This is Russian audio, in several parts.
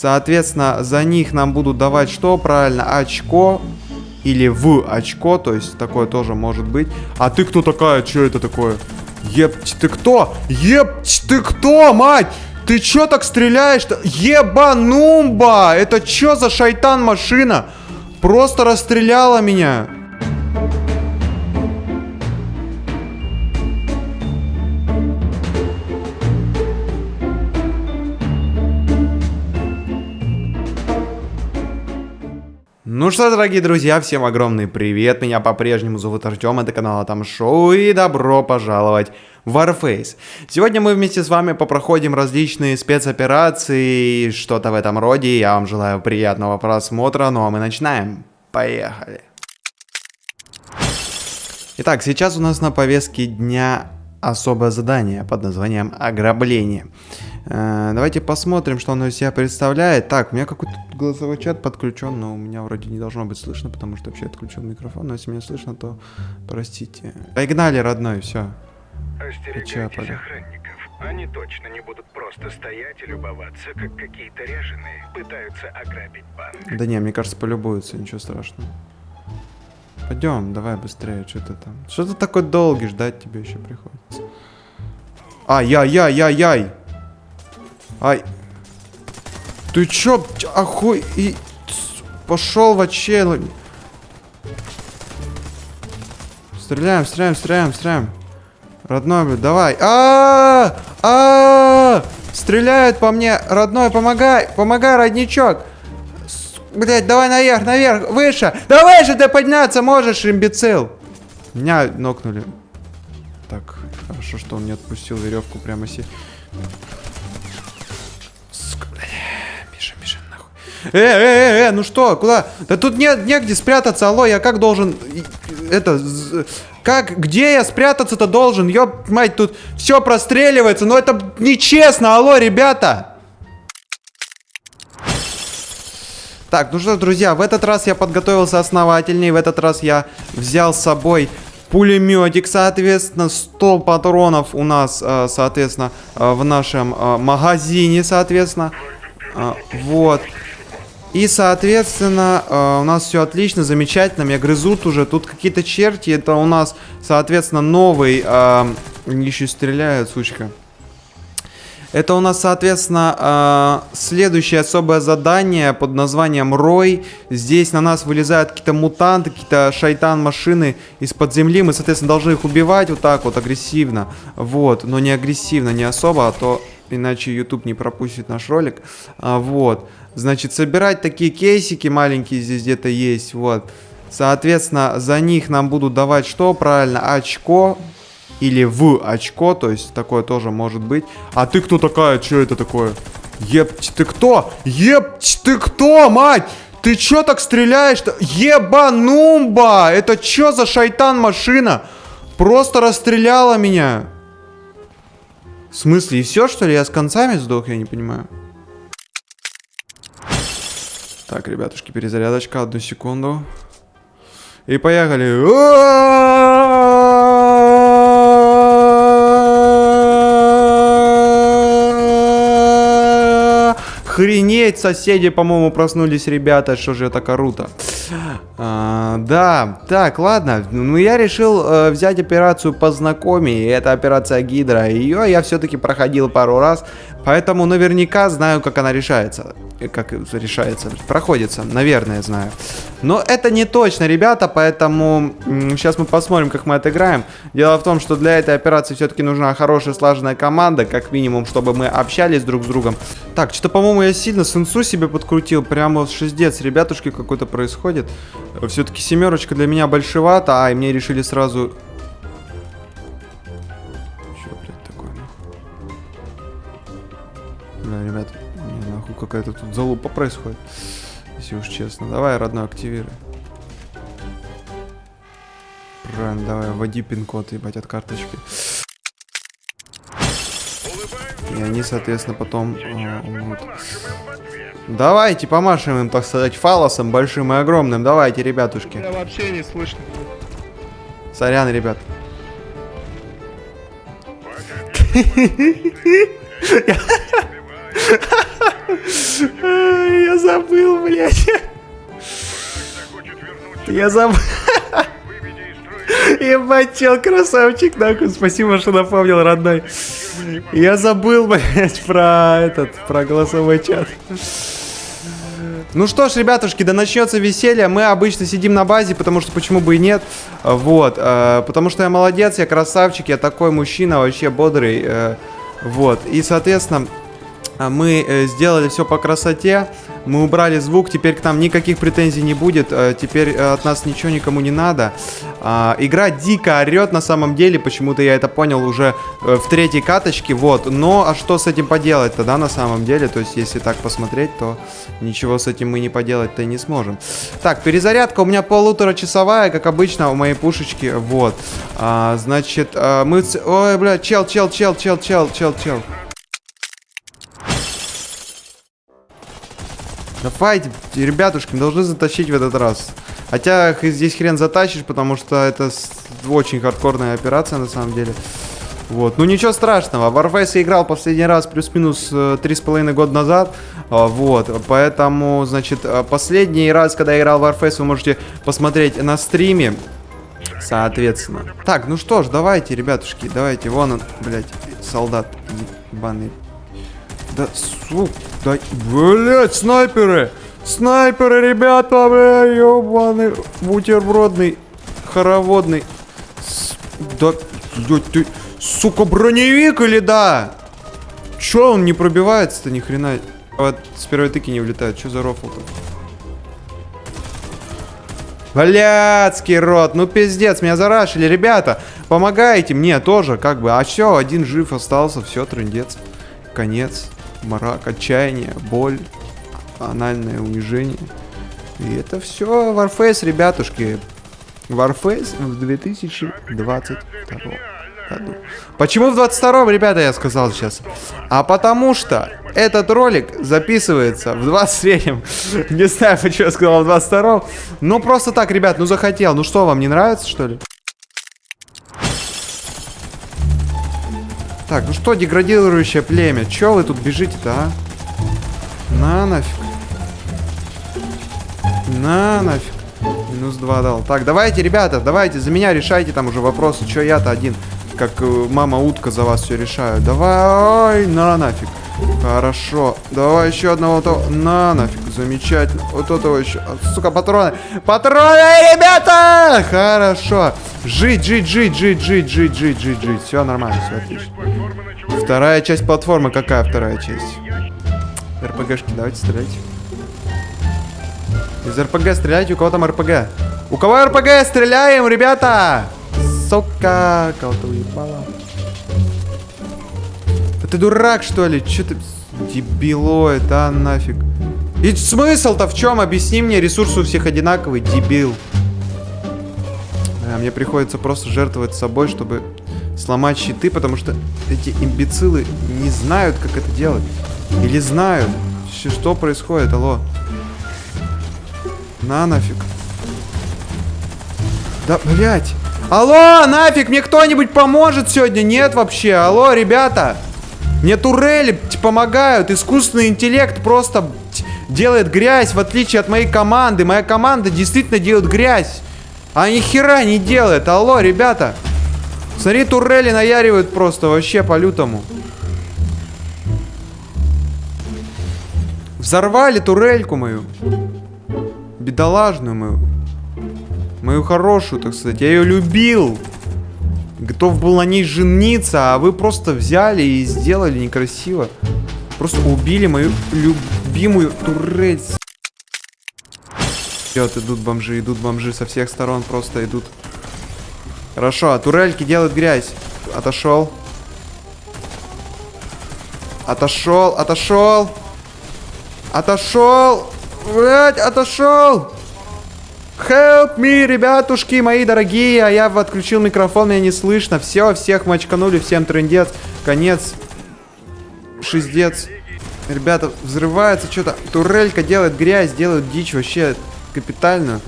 Соответственно, за них нам будут давать что правильно? Очко или в очко, то есть такое тоже может быть. А ты кто такая? Что это такое? Епть, ты кто? Епть, ты кто, мать? Ты чё так стреляешь-то? Ебанумба! Это чё за шайтан машина? Просто расстреляла меня. Ну что, дорогие друзья, всем огромный привет, меня по-прежнему зовут Артем, это канал Там Шоу, и добро пожаловать в Warface. Сегодня мы вместе с вами попроходим различные спецоперации, что-то в этом роде, я вам желаю приятного просмотра, ну а мы начинаем. Поехали. Итак, сейчас у нас на повестке дня особое задание под названием «Ограбление». Э, давайте посмотрим, что оно из себя представляет. Так, у меня какой-то голосовой чат подключен, но у меня вроде не должно быть слышно, потому что вообще отключен микрофон. Но если меня слышно, то простите. Погнали, родной, все. Остерегайтесь охранников. Они точно не будут просто стоять и любоваться, как какие-то реженые пытаются ограбить банк. Да не, мне кажется, полюбуются, ничего страшного. Пойдем, давай быстрее, что ты там. Что ты такой долгий, ждать тебе еще приходится. Ай-яй-яй-яй-яй! Ай. Ты чё, охуй... И... Пошел в очелы. Стреляем, стреляем, стреляем, стреляем. Родной, блядь, давай. -а, -а, а Стреляют по мне. Родной, помогай. Помогай, родничок. Блять, давай наверх, наверх, выше. Давай же ты подняться можешь, имбецил. Меня нокнули. Так, хорошо, что он не отпустил веревку прямо себе. Э, э, э, э, ну что, куда? Да тут нет, негде спрятаться, алло, я как должен... Это... Как, где я спрятаться-то должен? Ёп, мать, тут все простреливается, но это нечестно, алло, ребята! Так, ну что, друзья, в этот раз я подготовился основательней, в этот раз я взял с собой пулеметик, соответственно, 100 патронов у нас, э, соответственно, э, в нашем э, магазине, соответственно. Вот. И, соответственно, у нас все отлично, замечательно. Меня грызут уже. Тут какие-то черти. Это у нас, соответственно, новый... Еще стреляют, сучка. Это у нас, соответственно, э, следующее особое задание под названием Рой. Здесь на нас вылезают какие-то мутанты, какие-то шайтан-машины из-под земли. Мы, соответственно, должны их убивать вот так вот агрессивно. Вот, но не агрессивно, не особо, а то иначе YouTube не пропустит наш ролик. А, вот. Значит, собирать такие кейсики маленькие здесь где-то есть, вот. Соответственно, за них нам будут давать что правильно? Очко или в очко, то есть такое тоже может быть. А ты кто такая? Что это такое? Епть, ты кто? Епть, ты кто, мать? Ты чё так стреляешь-то? Ебанумба! Это чё за шайтан машина? Просто расстреляла меня. В смысле, и все, что ли? Я с концами сдох, я не понимаю. Так, ребятушки, перезарядочка, одну секунду. И поехали. Охренеть, соседи, по-моему, проснулись, ребята, что же это круто. А, да, так, ладно. Ну, я решил э, взять операцию познакомей. Это операция Гидра. Ее я все-таки проходил пару раз. Поэтому наверняка знаю, как она решается. Как решается, проходится, наверное, знаю. Но это не точно, ребята, поэтому сейчас мы посмотрим, как мы отыграем. Дело в том, что для этой операции все-таки нужна хорошая слаженная команда, как минимум, чтобы мы общались друг с другом. Так, что-то, по-моему, я сильно сенсу себе подкрутил. Прямо шиздец, ребятушки, какой-то происходит. Все-таки семерочка для меня большевато, а, и мне решили сразу... Бля, ребят, не, нахуй, какая-то тут залупа происходит. Если уж честно. Давай, родной, активируй. Правильно, давай, вводи пин-код, ебать, от карточки. И они, соответственно, потом э, умрут. Давайте помашем им, так сказать, фалосом большим и огромным. Давайте, ребятушки. Меня вообще не слышно. Сорян, ребят. Ай, Я забыл, блядь. Я забыл. Ебать, чел, красавчик, нахуй. Спасибо, что напомнил, родной. Я забыл, блядь, про этот, про голосовой чат. Ну что ж, ребятушки, да начнется веселье. Мы обычно сидим на базе, потому что почему бы и нет. Вот, э, потому что я молодец, я красавчик, я такой мужчина, вообще бодрый. э, вот, и, соответственно, мы э, сделали все по красоте, мы убрали звук, теперь к нам никаких претензий не будет, э, теперь э, от нас ничего никому не надо. А, игра дико орет на самом деле, почему-то я это понял уже в третьей каточке, вот. Но а что с этим поделать-то, да, на самом деле? То есть, если так посмотреть, то ничего с этим мы не поделать-то и не сможем. Так, перезарядка у меня полуторачасовая, как обычно, у моей пушечки, вот. А, значит, а, мы... Ой, бля, чел, чел, чел, чел, чел, чел, чел. Давайте, ребятушки, мы должны затащить в этот раз. Хотя здесь хрен затащишь, потому что это очень хардкорная операция на самом деле. Вот, ну ничего страшного. Warface я играл последний раз плюс-минус э, три с половиной года назад. А, Вот, поэтому, значит, э, последний раз, когда я играл в Warface, вы можете посмотреть на стриме. Соответственно. Так, ну что ж, давайте, ребятушки, давайте. Вон он, блядь, солдат ебаный. Да, сука, да, блядь, снайперы! Снайперы, ребята, бля, ебаный, бутербродный, хороводный. С- да, блядь, ты, сука, броневик или да? Чё он не пробивается-то ни хрена? Вот с первой тыки не влетает, что за рофл-то? Блядский рот, ну пиздец, меня зарашили, ребята, помогайте мне тоже, как бы, а все, один жив остался, все, трындец, конец, мрак, отчаяние, боль, анальное унижение, и это все Warface, ребятушки, Warface в 2022 году. Почему в 22-м, ребята, я сказал сейчас? А потому что этот ролик записывается в 23-м. Не знаю, почему я сказал в 22-м. Ну, просто так, ребят, ну захотел. Ну что, вам не нравится, что ли? Так, ну что, деградирующее племя? Че вы тут бежите-то, а? На нафиг. На нафиг. Минус 2 дал. Так, давайте, ребята, давайте, за меня решайте там уже вопросы. Че я-то один, как э, мама утка за вас все решаю. Давай, на нафиг. Хорошо. Давай еще одного то. На нафиг. Замечательно. Вот этого еще. Сука, патроны. Патроны, ребята! Хорошо. Жить, жить, жить, жить, жить, жить, жить, жить, жить. Все нормально, все отлично. Вторая часть платформы. Какая вторая часть? РПГшки, давайте стрелять. Из РПГ стреляйте, у кого там РПГ? У кого РПГ? Стреляем, ребята! Сука, кого-то уебало. Да ты дурак, что ли? Че ты... Дебилоид, а нафиг. И смысл-то в чем? Объясни мне, ресурсы у всех одинаковые, дебил. Мне приходится просто жертвовать собой, чтобы сломать щиты, потому что эти имбецилы не знают, как это делать. Или знают. Что происходит, алло? На нафиг. Да, блядь. Алло, нафиг, мне кто-нибудь поможет сегодня? Нет вообще. Алло, ребята. Мне турели помогают. Искусственный интеллект просто делает грязь, в отличие от моей команды. Моя команда действительно делает грязь. А ни хера не делает. Алло, ребята. Смотри, турели наяривают просто вообще по-лютому. Взорвали турельку мою. Бедолажную мою. Мою хорошую, так сказать. Я ее любил. Готов был на ней жениться, а вы просто взяли и сделали некрасиво. Просто убили мою любимую турель. Идет, идут бомжи, идут бомжи со всех сторон просто идут. Хорошо, а турельки делают грязь. Отошел. Отошел, отошел. Отошел. Блять, отошел. Help me, ребятушки мои дорогие. А я отключил микрофон, меня не слышно. Все, всех мочканули, всем трендец. Конец. Шиздец. Ребята, взрывается что-то. Турелька делает грязь, делает дичь вообще капитальную.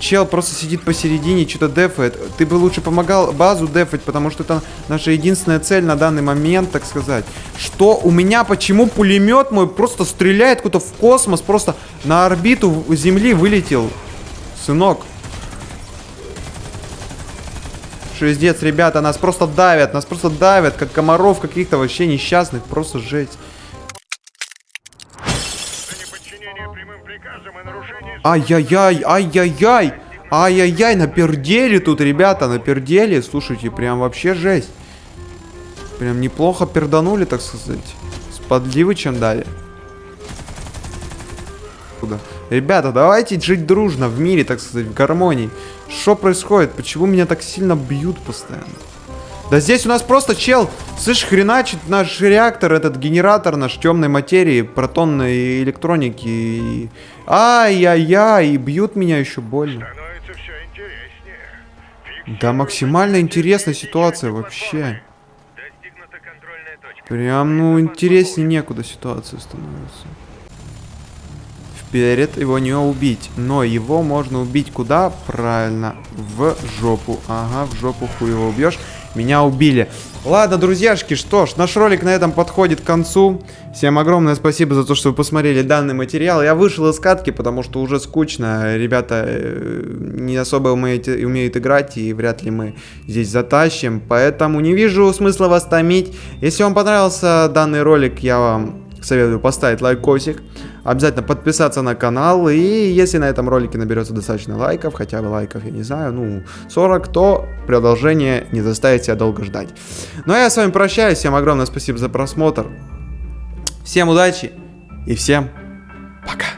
чел просто сидит посередине, что-то дефает. Ты бы лучше помогал базу дефать, потому что это наша единственная цель на данный момент, так сказать. Что у меня, почему пулемет мой просто стреляет куда-то в космос, просто на орбиту Земли вылетел. Сынок. Шиздец, ребята, нас просто давят, нас просто давят, как комаров каких-то вообще несчастных, просто жесть. Ай-яй-яй, ай-яй-яй, ай-яй-яй, напердели тут, ребята, напердели, слушайте, прям вообще жесть. Прям неплохо перданули, так сказать. С подливы чем дали. Куда? Ребята, давайте жить дружно в мире, так сказать, в гармонии. Что происходит? Почему меня так сильно бьют постоянно? Да здесь у нас просто чел, слышь, хреначит наш реактор, этот генератор наш темной материи, протонной электроники. И... Ай-яй-яй, и бьют меня еще больно. Да максимально интересная ситуация вообще. Прям, ну, интереснее некуда ситуация становится. Вперед его не убить. Но его можно убить куда? Правильно. В жопу. Ага, в жопу хуй его убьешь. Меня убили. Ладно, друзьяшки, что ж, наш ролик на этом подходит к концу. Всем огромное спасибо за то, что вы посмотрели данный материал. Я вышел из катки, потому что уже скучно. Ребята э, не особо умеют, умеют играть, и вряд ли мы здесь затащим. Поэтому не вижу смысла вас томить. Если вам понравился данный ролик, я вам советую поставить лайкосик. Обязательно подписаться на канал. И если на этом ролике наберется достаточно лайков, хотя бы лайков, я не знаю, ну, 40, то продолжение не заставит себя долго ждать. Ну а я с вами прощаюсь. Всем огромное спасибо за просмотр. Всем удачи и всем пока.